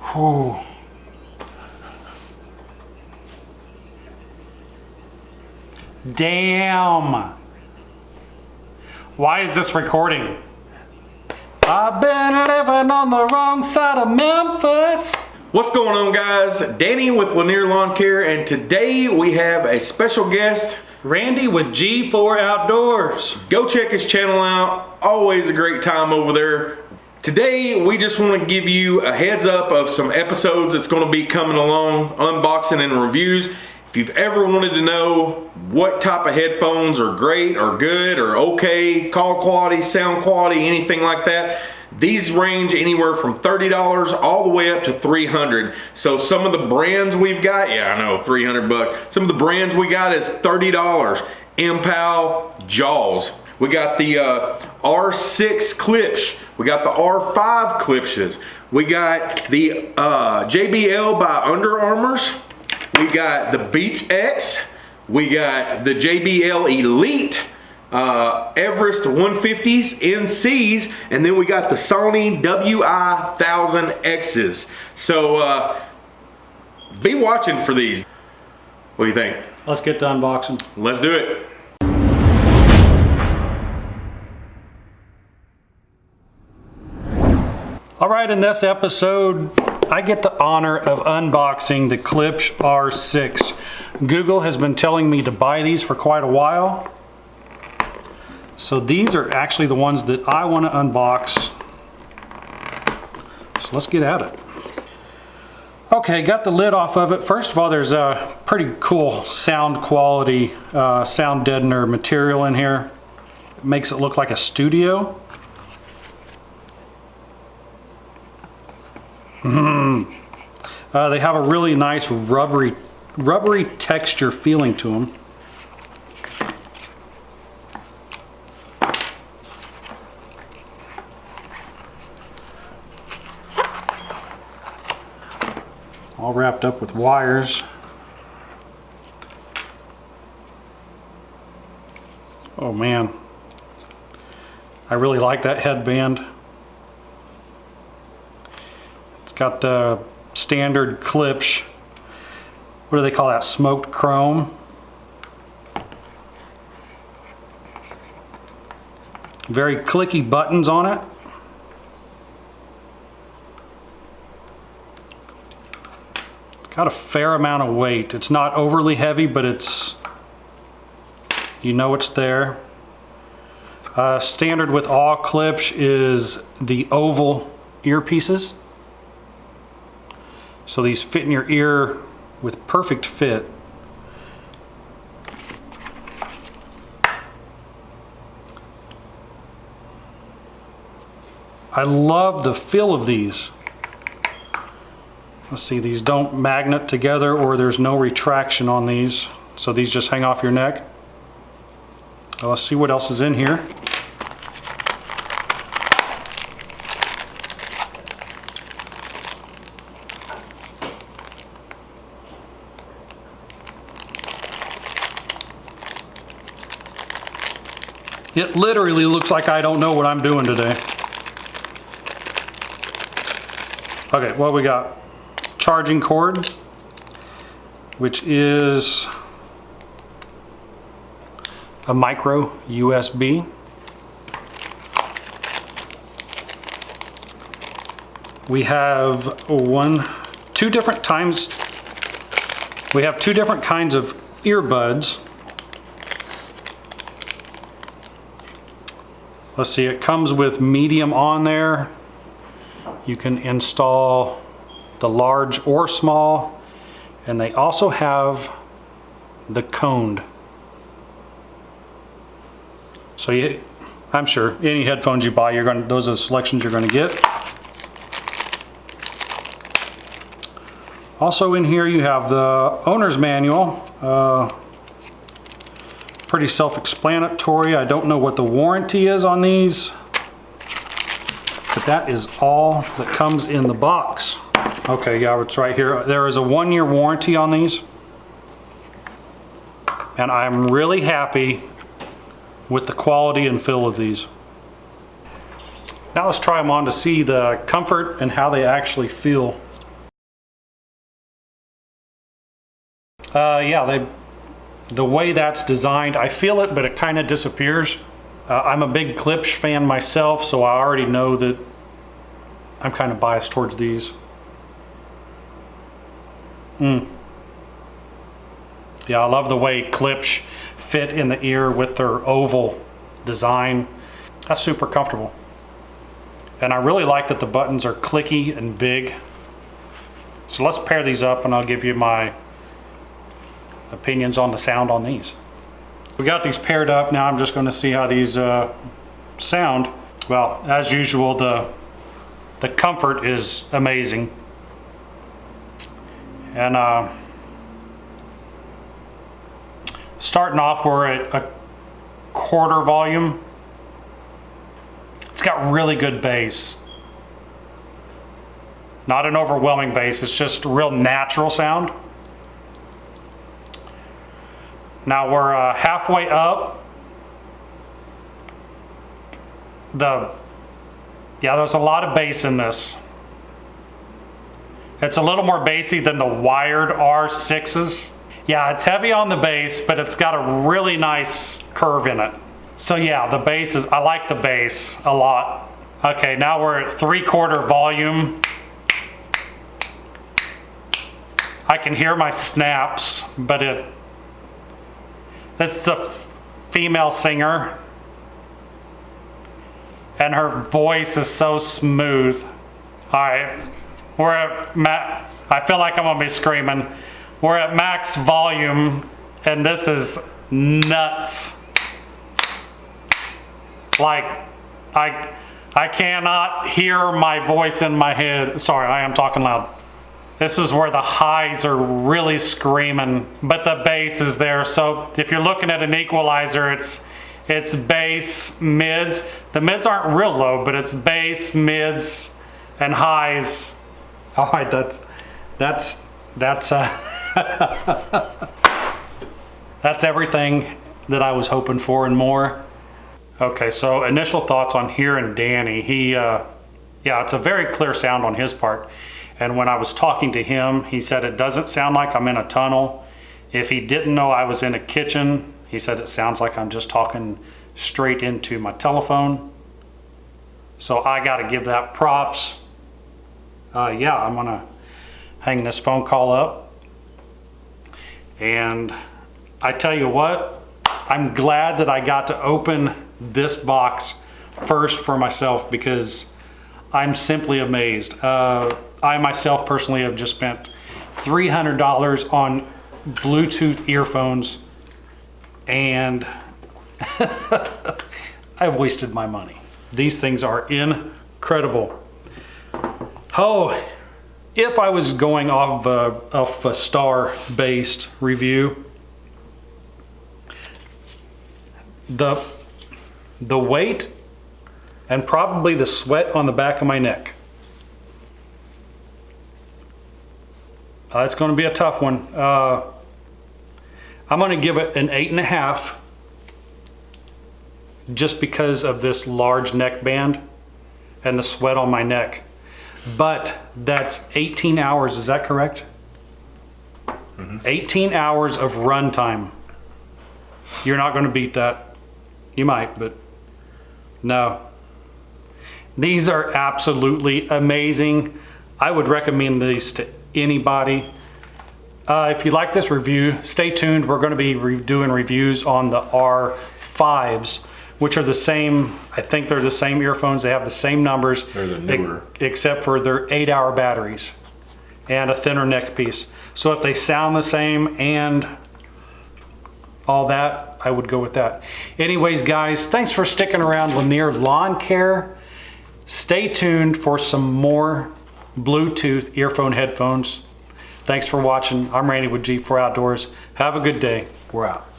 Whew. Damn. Why is this recording? I've been living on the wrong side of Memphis. What's going on guys? Danny with Lanier Lawn Care and today we have a special guest. Randy with G4 Outdoors. Go check his channel out. Always a great time over there. Today we just want to give you a heads up of some episodes that's going to be coming along, unboxing and reviews. If you've ever wanted to know what type of headphones are great or good or okay, call quality, sound quality, anything like that, these range anywhere from $30 all the way up to 300. So some of the brands we've got, yeah, I know, 300 bucks. Some of the brands we got is $30. Mpow, Jaws. We got the uh, R6 clips. We got the R5 Klipsches. We got the uh, JBL by Under Armours. We got the Beats X. We got the JBL Elite. Uh, Everest 150s NCs, and then we got the Sony WI 1000Xs. So uh, be watching for these. What do you think? Let's get to unboxing. Let's do it. In this episode, I get the honor of unboxing the Klipsch R6. Google has been telling me to buy these for quite a while. So these are actually the ones that I want to unbox. So let's get at it. Okay, got the lid off of it. First of all, there's a pretty cool sound quality, uh, sound deadener material in here. It makes it look like a studio. Uh, they have a really nice rubbery, rubbery texture feeling to them. All wrapped up with wires. Oh man, I really like that headband. Got the standard Klipsch. What do they call that? Smoked chrome. Very clicky buttons on it. It's got a fair amount of weight. It's not overly heavy, but it's, you know it's there. Uh, standard with all Klipsch is the oval earpieces. So these fit in your ear with perfect fit. I love the feel of these. Let's see, these don't magnet together or there's no retraction on these. So these just hang off your neck. Let's see what else is in here. It literally looks like I don't know what I'm doing today. Okay, what we got? Charging cord, which is a micro USB. We have one, two different times, we have two different kinds of earbuds. Let's see, it comes with medium on there. You can install the large or small. And they also have the coned. So you, I'm sure any headphones you buy, you're going those are the selections you're going to get. Also in here you have the owner's manual. Uh, pretty self-explanatory. I don't know what the warranty is on these, but that is all that comes in the box. Okay, yeah, it's right here. There is a one-year warranty on these. And I'm really happy with the quality and feel of these. Now let's try them on to see the comfort and how they actually feel. Uh, yeah, they the way that's designed, I feel it, but it kind of disappears. Uh, I'm a big Klipsch fan myself, so I already know that I'm kind of biased towards these. Mm. Yeah, I love the way Klipsch fit in the ear with their oval design. That's super comfortable. And I really like that the buttons are clicky and big. So let's pair these up and I'll give you my opinions on the sound on these. We got these paired up. Now I'm just going to see how these uh, sound. Well, as usual, the the comfort is amazing. And uh, starting off, we're at a quarter volume. It's got really good bass. Not an overwhelming bass, it's just real natural sound. Now we're uh, halfway up. The yeah, there's a lot of bass in this. It's a little more bassy than the wired R6s. Yeah, it's heavy on the bass, but it's got a really nice curve in it. So yeah, the bass is, I like the bass a lot. Okay, now we're at three quarter volume. I can hear my snaps, but it, this is a female singer and her voice is so smooth. All right, we're at ma- I feel like I'm gonna be screaming. We're at max volume, and this is nuts. Like, I, I cannot hear my voice in my head. Sorry, I am talking loud. This is where the highs are really screaming, but the bass is there. So if you're looking at an equalizer, it's it's bass, mids. The mids aren't real low, but it's bass, mids, and highs. All right, that's that's that's uh, that's everything that I was hoping for and more. Okay, so initial thoughts on hearing Danny. He, uh, yeah, it's a very clear sound on his part. And when I was talking to him, he said it doesn't sound like I'm in a tunnel. If he didn't know I was in a kitchen, he said it sounds like I'm just talking straight into my telephone. So I got to give that props. Uh, yeah, I'm going to hang this phone call up. And I tell you what, I'm glad that I got to open this box first for myself because I'm simply amazed. Uh, I myself personally have just spent $300 on Bluetooth earphones and I've wasted my money. These things are incredible. Oh, if I was going off a, off a star-based review, the the weight and probably the sweat on the back of my neck. Uh, it's going to be a tough one. Uh, I'm going to give it an eight and a half just because of this large neck band and the sweat on my neck. But that's 18 hours, is that correct? 18 hours of run time. You're not going to beat that. You might, but no. These are absolutely amazing. I would recommend these to anybody. Uh, if you like this review, stay tuned. We're going to be re doing reviews on the R5s, which are the same, I think they're the same earphones. They have the same numbers. They're the newer. ex- Except for their eight hour batteries and a thinner neck piece. So if they sound the same and all that, I would go with that. Anyways, guys, thanks for sticking around Lanier Lawn Care. Stay tuned for some more Bluetooth earphone headphones. Thanks for watching. I'm Randy with G4 Outdoors. Have a good day. We're out.